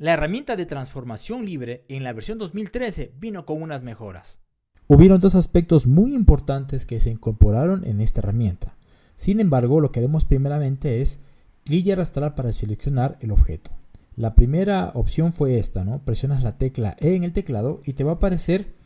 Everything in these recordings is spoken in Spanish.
La herramienta de transformación libre en la versión 2013 vino con unas mejoras. Hubieron dos aspectos muy importantes que se incorporaron en esta herramienta. Sin embargo, lo que haremos primeramente es clic y arrastrar para seleccionar el objeto. La primera opción fue esta, ¿no? Presionas la tecla E en el teclado y te va a aparecer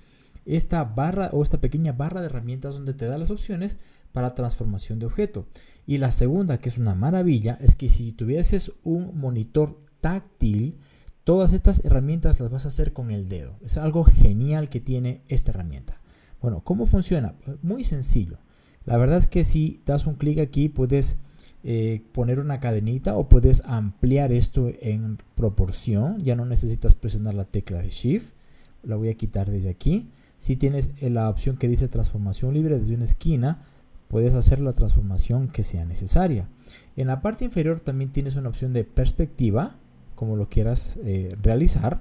esta barra o esta pequeña barra de herramientas donde te da las opciones para transformación de objeto. Y la segunda, que es una maravilla, es que si tuvieses un monitor táctil, todas estas herramientas las vas a hacer con el dedo. Es algo genial que tiene esta herramienta. Bueno, ¿cómo funciona? Muy sencillo. La verdad es que si das un clic aquí puedes eh, poner una cadenita o puedes ampliar esto en proporción. Ya no necesitas presionar la tecla de Shift. La voy a quitar desde aquí. Si tienes la opción que dice transformación libre desde una esquina, puedes hacer la transformación que sea necesaria. En la parte inferior también tienes una opción de perspectiva, como lo quieras eh, realizar.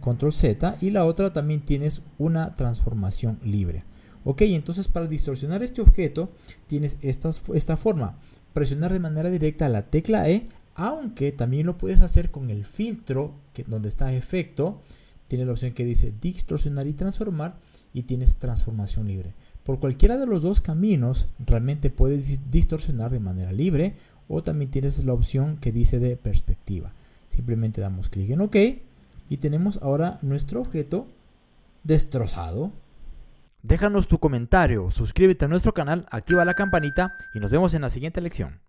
Control Z y la otra también tienes una transformación libre. Ok, entonces para distorsionar este objeto tienes esta, esta forma. Presionar de manera directa la tecla E, aunque también lo puedes hacer con el filtro que, donde está efecto. Tiene la opción que dice distorsionar y transformar y tienes transformación libre. Por cualquiera de los dos caminos realmente puedes distorsionar de manera libre o también tienes la opción que dice de perspectiva. Simplemente damos clic en OK y tenemos ahora nuestro objeto destrozado. Déjanos tu comentario, suscríbete a nuestro canal, activa la campanita y nos vemos en la siguiente lección.